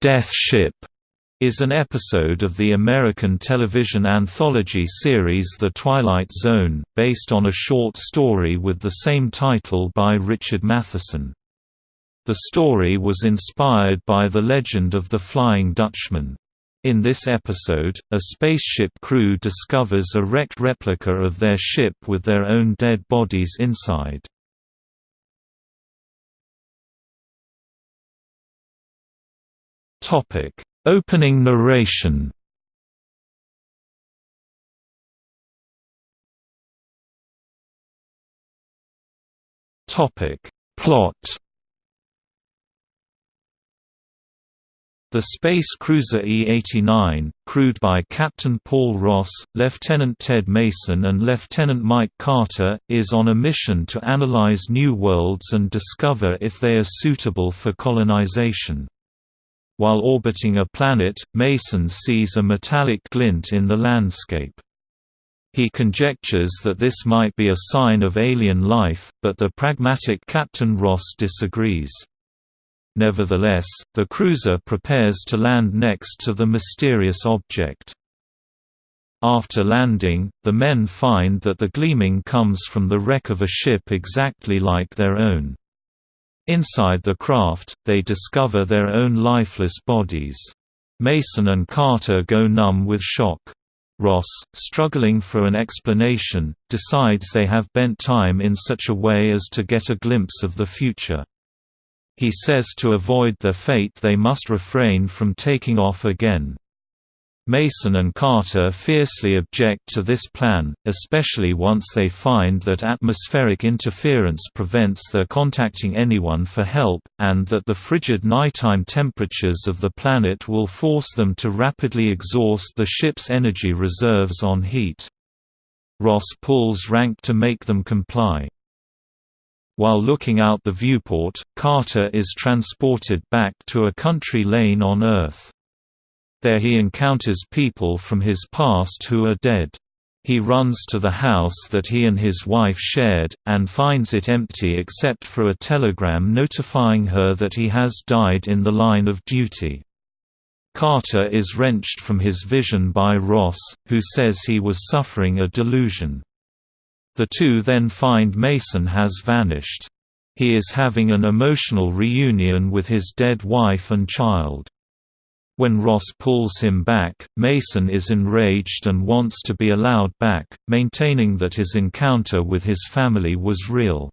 Death Ship is an episode of the American television anthology series The Twilight Zone, based on a short story with the same title by Richard Matheson. The story was inspired by the legend of the Flying Dutchman. In this episode, a spaceship crew discovers a wrecked replica of their ship with their own dead bodies inside. Topic. Opening narration. Topic. Plot. The space cruiser E-89, crewed by Captain Paul Ross, Lieutenant Ted Mason and Lieutenant Mike Carter, is on a mission to analyze new worlds and discover if they are suitable for colonization. While orbiting a planet, Mason sees a metallic glint in the landscape. He conjectures that this might be a sign of alien life, but the pragmatic Captain Ross disagrees. Nevertheless, the cruiser prepares to land next to the mysterious object. After landing, the men find that the gleaming comes from the wreck of a ship exactly like their own. Inside the craft, they discover their own lifeless bodies. Mason and Carter go numb with shock. Ross, struggling for an explanation, decides they have bent time in such a way as to get a glimpse of the future. He says to avoid their fate they must refrain from taking off again. Mason and Carter fiercely object to this plan, especially once they find that atmospheric interference prevents their contacting anyone for help, and that the frigid nighttime temperatures of the planet will force them to rapidly exhaust the ship's energy reserves on heat. Ross pulls rank to make them comply. While looking out the viewport, Carter is transported back to a country lane on Earth. There he encounters people from his past who are dead. He runs to the house that he and his wife shared, and finds it empty except for a telegram notifying her that he has died in the line of duty. Carter is wrenched from his vision by Ross, who says he was suffering a delusion. The two then find Mason has vanished. He is having an emotional reunion with his dead wife and child. When Ross pulls him back, Mason is enraged and wants to be allowed back, maintaining that his encounter with his family was real.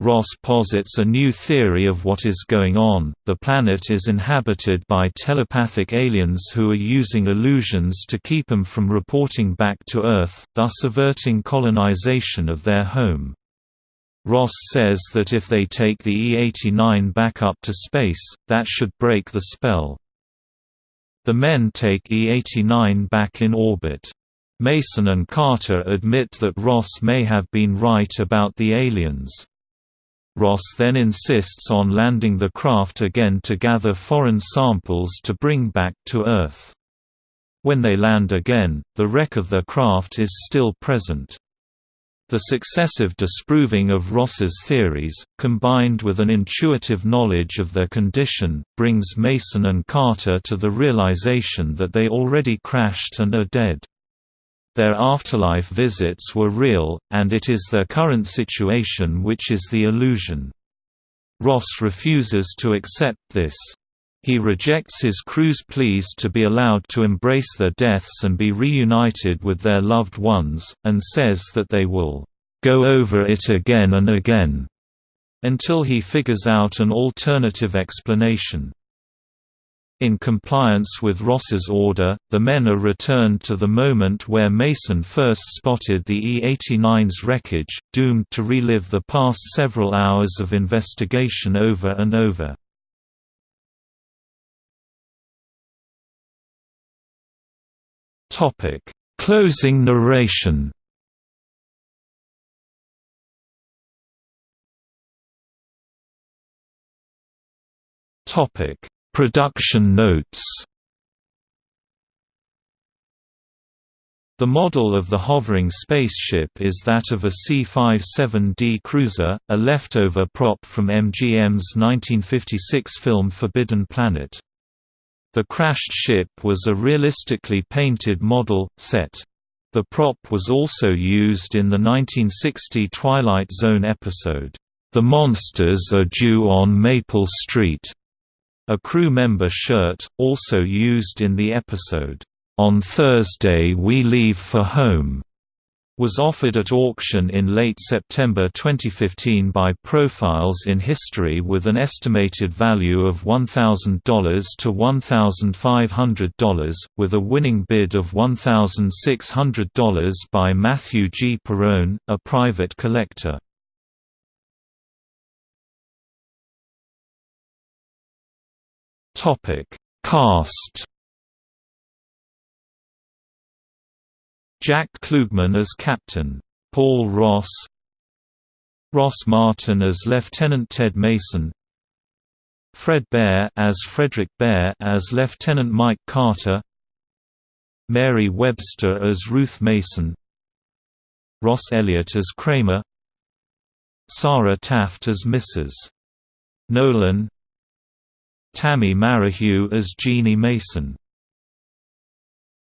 Ross posits a new theory of what is going on. The planet is inhabited by telepathic aliens who are using illusions to keep them from reporting back to Earth, thus averting colonization of their home. Ross says that if they take the E-89 back up to space, that should break the spell. The men take E-89 back in orbit. Mason and Carter admit that Ross may have been right about the aliens. Ross then insists on landing the craft again to gather foreign samples to bring back to Earth. When they land again, the wreck of their craft is still present. The successive disproving of Ross's theories, combined with an intuitive knowledge of their condition, brings Mason and Carter to the realization that they already crashed and are dead. Their afterlife visits were real, and it is their current situation which is the illusion. Ross refuses to accept this. He rejects his crew's pleas to be allowed to embrace their deaths and be reunited with their loved ones, and says that they will go over it again and again until he figures out an alternative explanation. In compliance with Ross's order, the men are returned to the moment where Mason first spotted the E-89's wreckage, doomed to relive the past several hours of investigation over and over. Topic: Closing narration. Topic: Production notes. The model of the hovering spaceship is that of a C-57D cruiser, a leftover prop from MGM's 1956 film Forbidden Planet. The crashed ship was a realistically painted model, set. The prop was also used in the 1960 Twilight Zone episode, The Monsters Are Due on Maple Street, a crew member shirt, also used in the episode, On Thursday We Leave for Home was offered at auction in late September 2015 by Profiles in History with an estimated value of $1,000 to $1,500, with a winning bid of $1,600 by Matthew G. Perrone, a private collector. Cast Jack Klugman as Captain Paul Ross Ross Martin as Lieutenant Ted Mason Fred Beir as Frederick Beir as Lieutenant Mike Carter Mary Webster as Ruth Mason Ross Elliott as Kramer Sara Taft as Mrs. Nolan Tammy Marihugh as Jeannie Mason